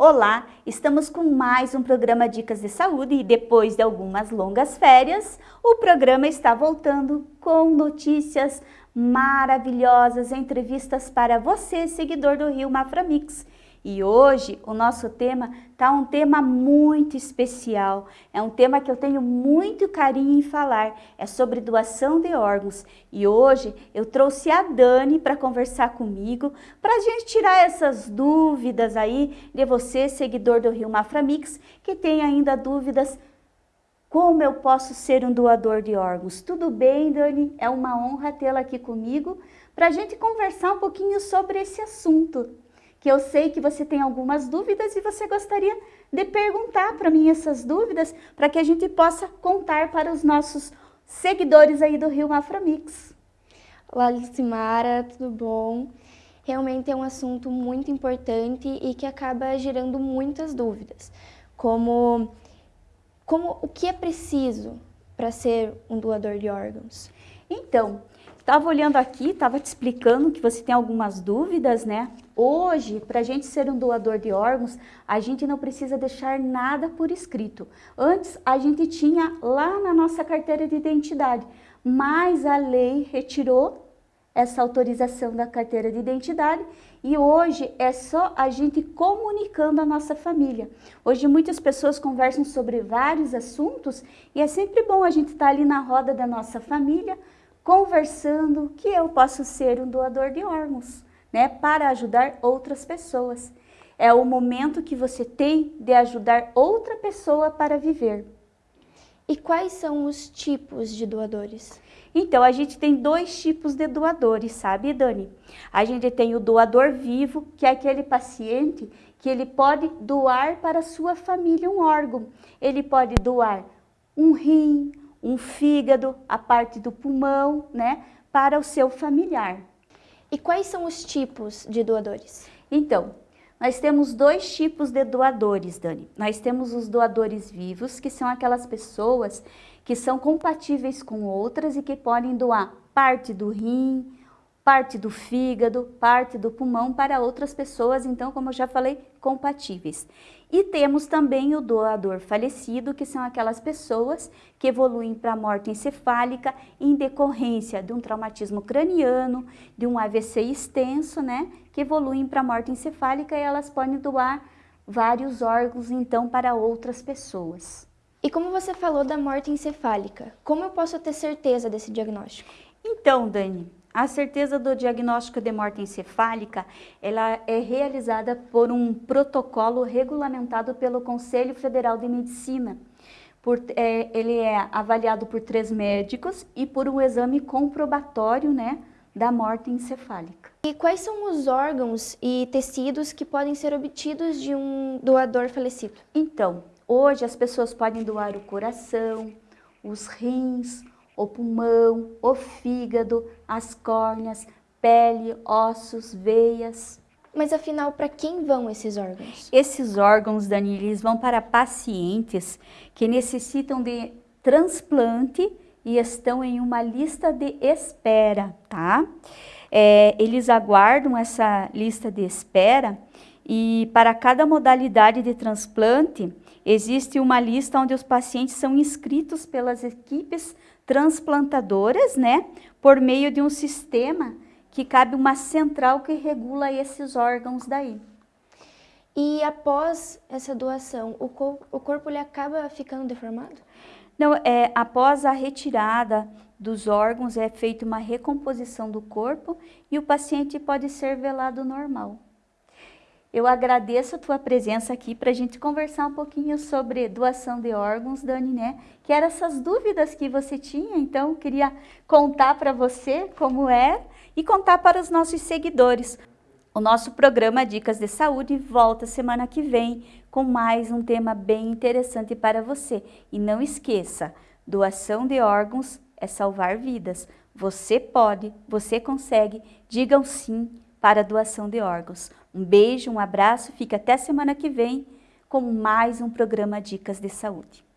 Olá, estamos com mais um programa Dicas de Saúde e depois de algumas longas férias, o programa está voltando com notícias maravilhosas, entrevistas para você, seguidor do Rio Maframix. E hoje o nosso tema está um tema muito especial, é um tema que eu tenho muito carinho em falar, é sobre doação de órgãos. E hoje eu trouxe a Dani para conversar comigo, para a gente tirar essas dúvidas aí de você, seguidor do Rio Maframix, que tem ainda dúvidas como eu posso ser um doador de órgãos? Tudo bem, Dani? É uma honra tê-la aqui comigo para a gente conversar um pouquinho sobre esse assunto que eu sei que você tem algumas dúvidas e você gostaria de perguntar para mim essas dúvidas para que a gente possa contar para os nossos seguidores aí do Rio Aframix. Olá, Lucimara, tudo bom? Realmente é um assunto muito importante e que acaba gerando muitas dúvidas, como, como o que é preciso para ser um doador de órgãos? Então, estava olhando aqui, estava te explicando que você tem algumas dúvidas, né? Hoje, para a gente ser um doador de órgãos, a gente não precisa deixar nada por escrito. Antes, a gente tinha lá na nossa carteira de identidade, mas a lei retirou essa autorização da carteira de identidade e hoje é só a gente comunicando a nossa família. Hoje muitas pessoas conversam sobre vários assuntos e é sempre bom a gente estar tá ali na roda da nossa família conversando que eu posso ser um doador de órgãos né, para ajudar outras pessoas. É o momento que você tem de ajudar outra pessoa para viver. E quais são os tipos de doadores? Então, a gente tem dois tipos de doadores, sabe, Dani? A gente tem o doador vivo, que é aquele paciente que ele pode doar para a sua família um órgão. Ele pode doar um rim, um fígado, a parte do pulmão, né, para o seu familiar. E quais são os tipos de doadores? Então, nós temos dois tipos de doadores, Dani. Nós temos os doadores vivos, que são aquelas pessoas que são compatíveis com outras e que podem doar parte do rim, parte do fígado, parte do pulmão para outras pessoas, então, como eu já falei, compatíveis. E temos também o doador falecido, que são aquelas pessoas que evoluem para a morte encefálica em decorrência de um traumatismo craniano, de um AVC extenso, né, que evoluem para a morte encefálica e elas podem doar vários órgãos, então, para outras pessoas. E como você falou da morte encefálica, como eu posso ter certeza desse diagnóstico? Então, Dani, a certeza do diagnóstico de morte encefálica ela é realizada por um protocolo regulamentado pelo Conselho Federal de Medicina. Por, é, ele é avaliado por três médicos e por um exame comprobatório né, da morte encefálica. E quais são os órgãos e tecidos que podem ser obtidos de um doador falecido? Então, hoje as pessoas podem doar o coração, os rins, o pulmão, o fígado, as córneas, pele, ossos, veias. Mas afinal, para quem vão esses órgãos? Esses órgãos, Dani, eles vão para pacientes que necessitam de transplante e estão em uma lista de espera, tá? É, eles aguardam essa lista de espera e para cada modalidade de transplante, existe uma lista onde os pacientes são inscritos pelas equipes transplantadoras, né, por meio de um sistema que cabe uma central que regula esses órgãos daí. E após essa doação, o, cor o corpo ele acaba ficando deformado? Não, é, após a retirada dos órgãos é feita uma recomposição do corpo e o paciente pode ser velado normal. Eu agradeço a tua presença aqui para a gente conversar um pouquinho sobre doação de órgãos, Dani, né? Que eram essas dúvidas que você tinha, então queria contar para você como é e contar para os nossos seguidores. O nosso programa Dicas de Saúde volta semana que vem com mais um tema bem interessante para você. E não esqueça, doação de órgãos é salvar vidas. Você pode, você consegue, digam sim para a doação de órgãos. Um beijo, um abraço, fica até semana que vem com mais um programa Dicas de Saúde.